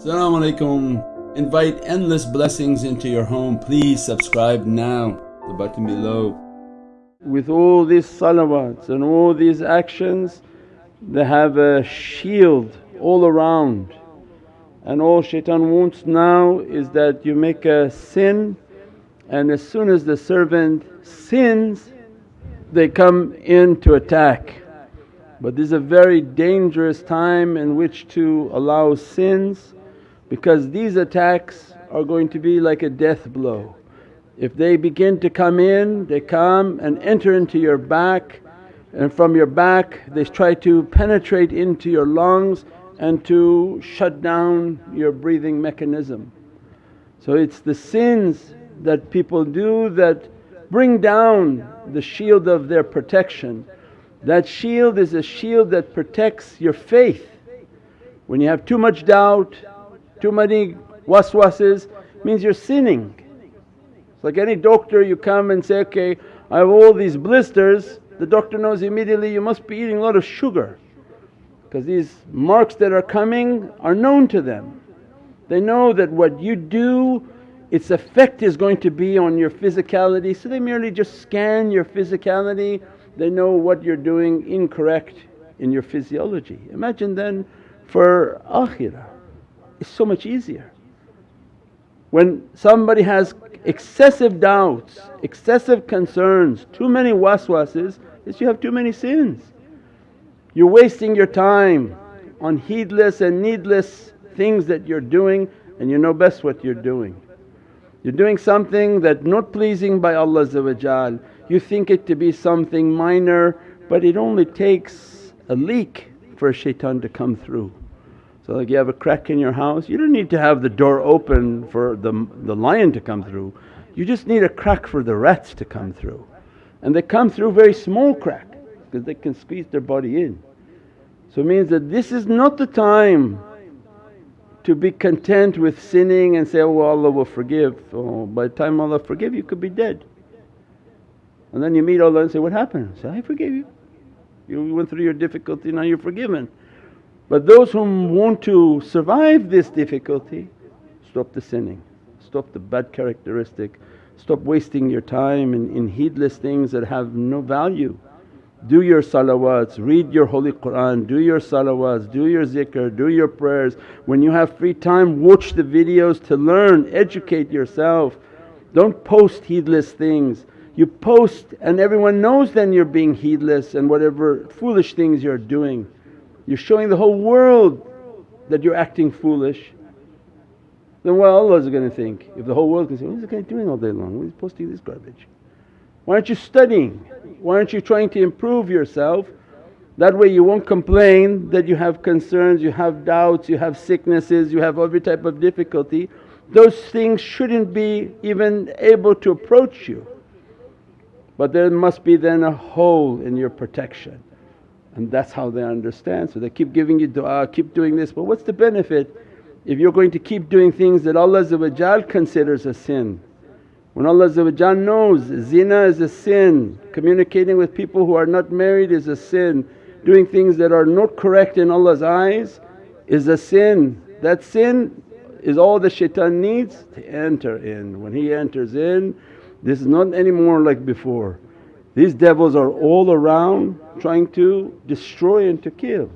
Assalamu alaikum. Invite endless blessings into your home. Please subscribe now, the button below. With all these salawats and all these actions, they have a shield all around. And all shaitan wants now is that you make a sin and as soon as the servant sins they come in to attack. But this is a very dangerous time in which to allow sins because these attacks are going to be like a death blow. If they begin to come in, they come and enter into your back and from your back they try to penetrate into your lungs and to shut down your breathing mechanism. So it's the sins that people do that bring down the shield of their protection. That shield is a shield that protects your faith. When you have too much doubt, too many waswases means you're sinning. It's like any doctor you come and say, okay I have all these blisters, the doctor knows immediately you must be eating a lot of sugar because these marks that are coming are known to them. They know that what you do its effect is going to be on your physicality so they merely just scan your physicality, they know what you're doing incorrect in your physiology. Imagine then for akhirah it's so much easier. When somebody has excessive doubts, excessive concerns, too many waswases is you have too many sins. You're wasting your time on heedless and needless things that you're doing and you know best what you're doing. You're doing something that not pleasing by Allah you think it to be something minor but it only takes a leak for a shaitan to come through. So like you have a crack in your house, you don't need to have the door open for the, the lion to come through, you just need a crack for the rats to come through. And they come through very small crack because they can squeeze their body in. So it means that this is not the time to be content with sinning and say, oh Allah will forgive. Oh, by the time Allah forgive you could be dead. And then you meet Allah and say, what happened? Say, I forgave you. You went through your difficulty now you're forgiven. But those who want to survive this difficulty, stop the sinning, stop the bad characteristic, stop wasting your time in, in heedless things that have no value. Do your salawats, read your holy Qur'an, do your salawats, do your zikr, do your prayers. When you have free time watch the videos to learn, educate yourself. Don't post heedless things. You post and everyone knows then you're being heedless and whatever foolish things you're doing. You're showing the whole world that you're acting foolish. Then what Allah is going to think? If the whole world can say, what is this guy doing all day long? Why is posting this garbage? Why aren't you studying? Why aren't you trying to improve yourself? That way you won't complain that you have concerns, you have doubts, you have sicknesses, you have every type of difficulty. Those things shouldn't be even able to approach you. But there must be then a hole in your protection and that's how they understand. So they keep giving you du'a, keep doing this but what's the benefit if you're going to keep doing things that Allah considers a sin. When Allah knows zina is a sin, communicating with people who are not married is a sin, doing things that are not correct in Allah's eyes is a sin. That sin is all the shaitan needs to enter in. When he enters in this is not anymore like before. These devils are all around trying to destroy and to kill.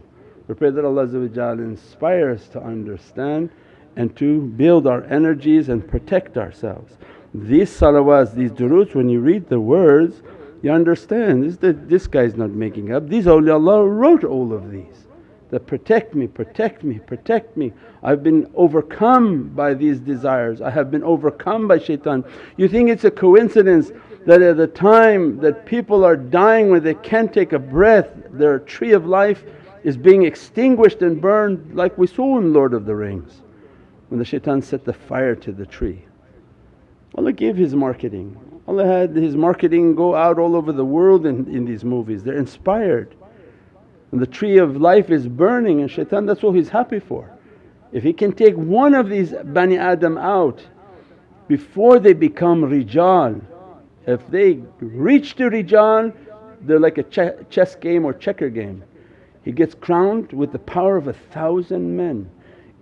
We pray that Allah inspire us to understand and to build our energies and protect ourselves. These salawats, these duroods when you read the words you understand this, this guy's not making up, these awliyaullah wrote all of these that protect me, protect me, protect me. I've been overcome by these desires, I have been overcome by shaitan. You think it's a coincidence that at the time that people are dying when they can't take a breath, their tree of life is being extinguished and burned like we saw in Lord of the Rings when the shaitan set the fire to the tree. Allah gave His marketing, Allah had His marketing go out all over the world in, in these movies, they're inspired. And the tree of life is burning and shaitan that's all he's happy for. If he can take one of these Bani Adam out before they become rijal if they reach to Rijal they're like a chess game or checker game. He gets crowned with the power of a thousand men.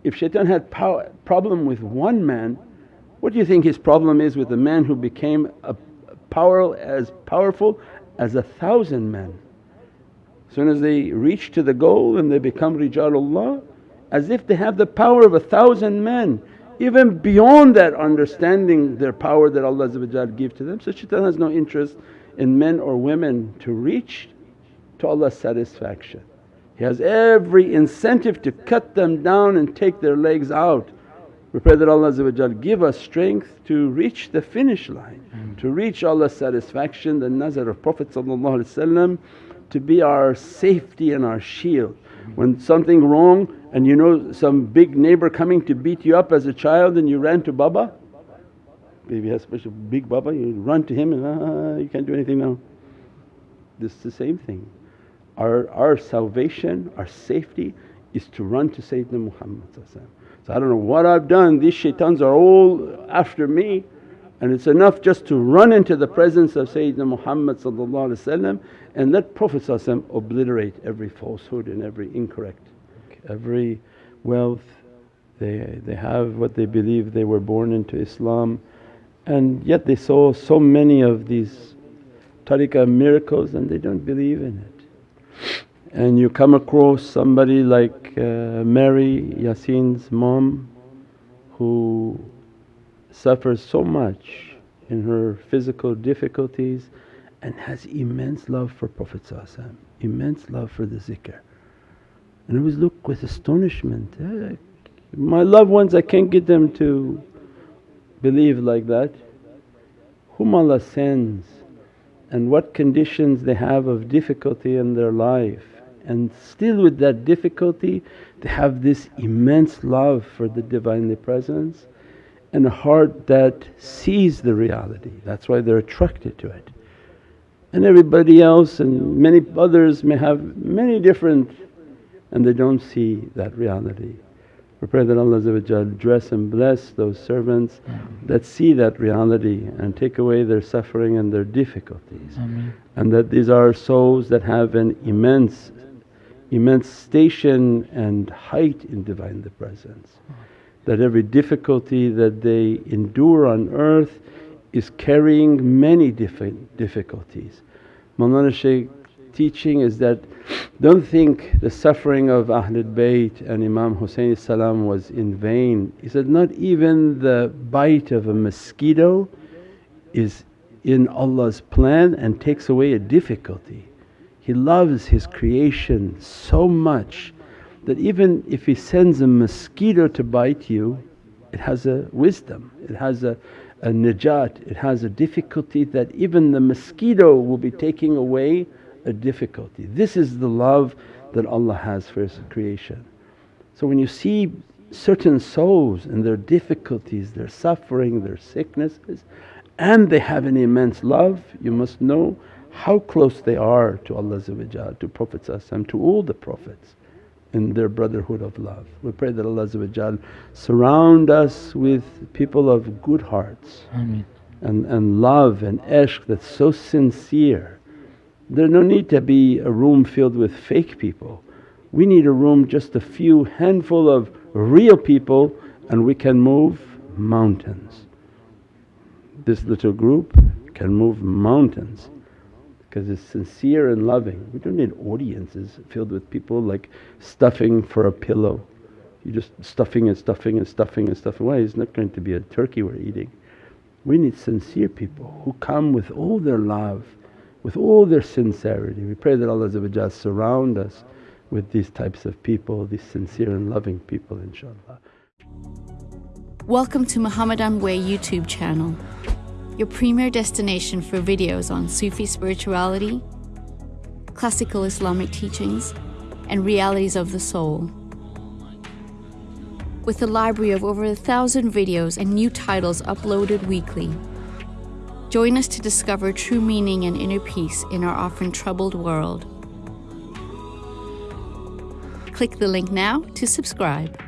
if shaitan had power, problem with one man, what do you think his problem is with a man who became a power as powerful as a thousand men? As soon as they reach to the goal and they become Rijalullah, as if they have the power of a thousand men, even beyond that understanding their power that Allah give to them. So shaitan has no interest in men or women to reach to Allah's satisfaction. He has every incentive to cut them down and take their legs out. We pray that Allah give us strength to reach the finish line, mm. to reach Allah's satisfaction, the nazar of Prophet to be our safety and our shield. When something wrong and you know some big neighbor coming to beat you up as a child and you ran to Baba, has special big Baba, you run to him and ah, you can't do anything now. This is the same thing. Our, our salvation, our safety is to run to Sayyidina Muhammad So I don't know what I've done, these shaitans are all after me and it's enough just to run into the presence of Sayyidina Muhammad and let Prophet obliterate every falsehood and every incorrect. Every wealth, they, they have what they believe they were born into Islam and yet they saw so many of these tariqah miracles and they don't believe in it. And you come across somebody like uh, Mary Yasin's mom who suffers so much in her physical difficulties and has immense love for Prophet immense love for the zikr. And I always look with astonishment, eh, my loved ones I can't get them to believe like that. Whom Allah sends and what conditions they have of difficulty in their life and still with that difficulty they have this immense love for the Divinely Presence and a heart that sees the reality, that's why they're attracted to it. And everybody else and many others may have many different and they don't see that reality. We pray that Allah dress and bless those servants that see that reality and take away their suffering and their difficulties. Ameen. And that these are souls that have an immense, immense station and height in Divine Presence that every difficulty that they endure on earth is carrying many different difficulties. Mawlana Shaykh teaching is that don't think the suffering of Ahlul Bayt and Imam salam was in vain. He said, not even the bite of a mosquito is in Allah's plan and takes away a difficulty. He loves His creation so much that even if He sends a mosquito to bite you, it has a wisdom, it has a, a najat, it has a difficulty that even the mosquito will be taking away a difficulty. This is the love that Allah has for His creation. So when you see certain souls and their difficulties, their suffering, their sicknesses and they have an immense love, you must know how close they are to Allah to Prophet to all the Prophets in their brotherhood of love. We pray that Allah surround us with people of good hearts Ameen. and, and love and ishq that's so sincere. There's no need to be a room filled with fake people. We need a room just a few handful of real people and we can move mountains. This little group can move mountains because it's sincere and loving. We don't need audiences filled with people like stuffing for a pillow. You're just stuffing and stuffing and stuffing and stuffing. Why? It's not going to be a turkey we're eating. We need sincere people who come with all their love, with all their sincerity. We pray that Allah surround us with these types of people, these sincere and loving people inshaAllah. Welcome to Muhammadan Way YouTube channel your premier destination for videos on Sufi spirituality, classical Islamic teachings, and realities of the soul. With a library of over a thousand videos and new titles uploaded weekly. Join us to discover true meaning and inner peace in our often troubled world. Click the link now to subscribe.